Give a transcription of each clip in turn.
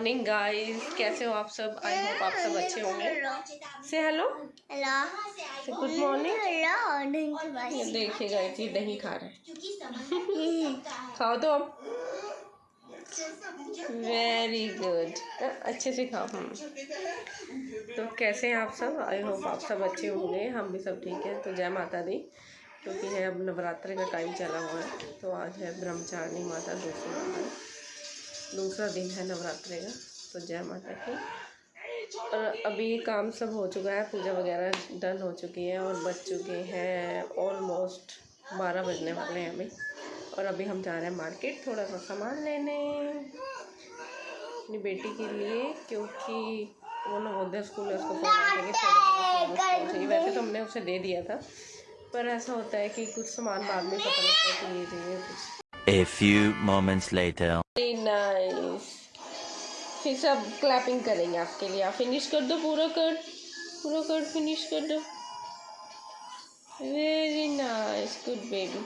Morning guys कैसे हो आप सब? आई होप आप सब अच्छे होंगे। से हेलो से गुड मॉर्निंग देखिए गाइस ये दही खा रहे हैं। खाओ तो। वेरी गुड अच्छे से खाओ। हम तो कैसे हैं आप सब? आई होप आप सब अच्छे होंगे। हम भी सब ठीक है। तो जय माता दी, क्योंकि है अब नवरात्रि का टाइम चला हुआ है। तो आज है ब्रह्मचारिणी माता दूसरी माता दूसरा दिन है नवरात्रि का तो जय माता की। और अभी काम सब हो चुका है, पूजा वगैरह डन हो चुकी है और बज चुके हैं ऑलमोस्ट बारह बजने वाले हैं अभी। और अभी हम जा रहे हैं मार्केट थोड़ा सा सामान लेने, अपनी बेटी के लिए, क्योंकि वो नवोदय स्कूल है उसको चाहिए। वैसे तो हमने उसे दे दिया था, पर ऐसा होता है कि कुछ सामान बाद में पता लगता है कि ये चाहिए, कुछ A few moments later. Nice फिर सब क्लैपिंग करेंगे आपके लिए। आप फिनिश कर दो, पूरा कर। पूरा कर फिनिश कर दो। Very nice good baby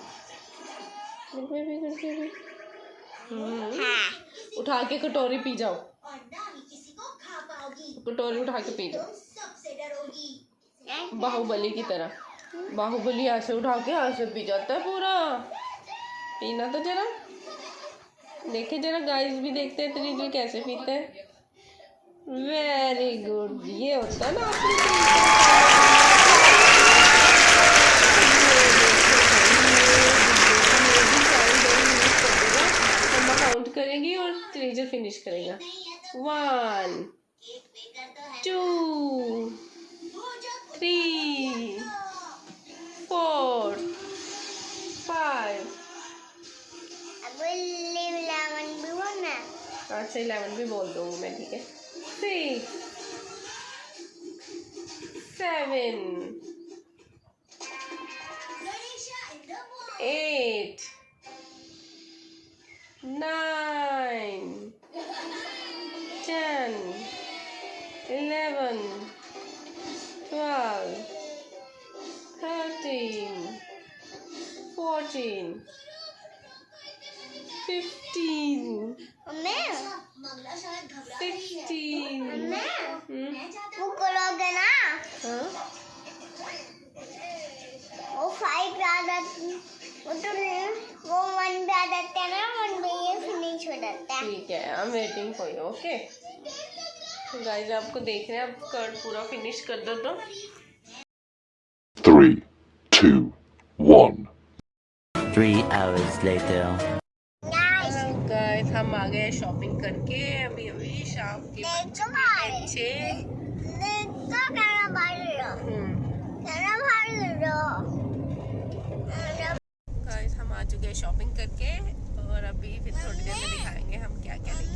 good baby good baby उठा के कटोरी पी जाओ। कटोरी उठा के पी जाओ। बाहुबली की तरह। बाहुबली ऐसे उठा के ऐसे पी जाता है पूरा। पीना तो जरा। देखे जरा गाइस भी देखते हैं त्रिजुल कैसे पीते हैं। वेरी गुड ये होता है ना काउंट करेंगी और त्रिजुल फिनिश करेगा। वन टू थ्री अच्छा इलेवन भी बोल दूँगी मैं, ठीक है? Six seven eight nine ten eleven twelve thirteen fourteen fifteen sixteen वो करोगे ना? हाँ। वो फाइव पे आ जाती वो तो वो वन पे आ जाते हैं ना वन पे ये फिनिश हो जाता है। ठीक है I am waiting for you okay तो गाइस आपको देख रहे हैं आप कर्ड पूरा फिनिश कर दो तो। Three, two, one. Three hours later. Guys हम आ गए शॉपिंग करके अभी बाहर लो हम्म, हम आ चुके हैं शॉपिंग करके और अभी फिर थोड़ी देर में दिखाएँगे हम क्या क्या लेके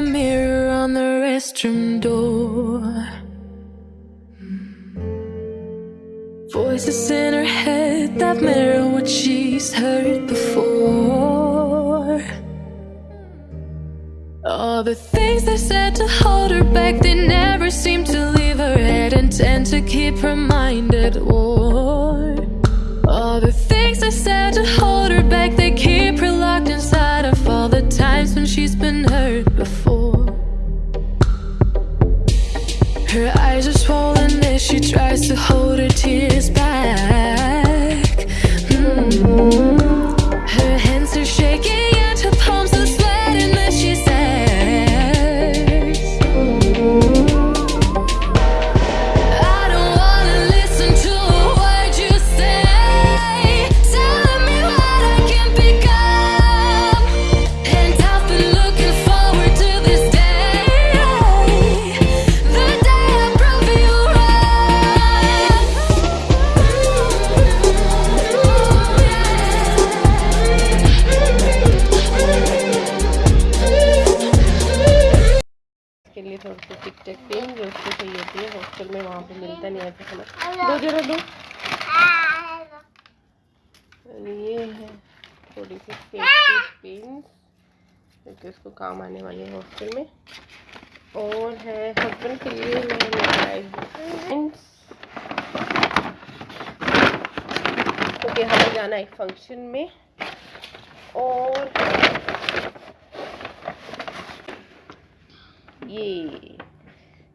Mirror on the restroom door. Voices in her head that mirror what she's heard before. All the things they said to hold her back, they never seem to leave her head and tend to keep her mind at war. All the things they said to hold to hold थोड़ी सी टिक take pen जो उसको चाहिए होती है hostel में वहाँ पे मिलता नहीं है खाना दो जरा दो। ये है थोड़ी सी सेफ्टी पिन क्योंकि उसको काम आने वाली है हॉस्टल में। और है हस्बैंड के लिए pins, क्योंकि हमें जाना है एक फ़ंक्शन में। और ये।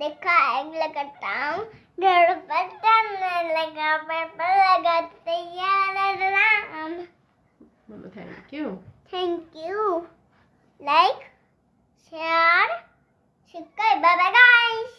देखा एग लगाता हूँ। घर पर चलने लगा पेपर लगाते Ram. Thank you thank you like share subscribe bye bye guys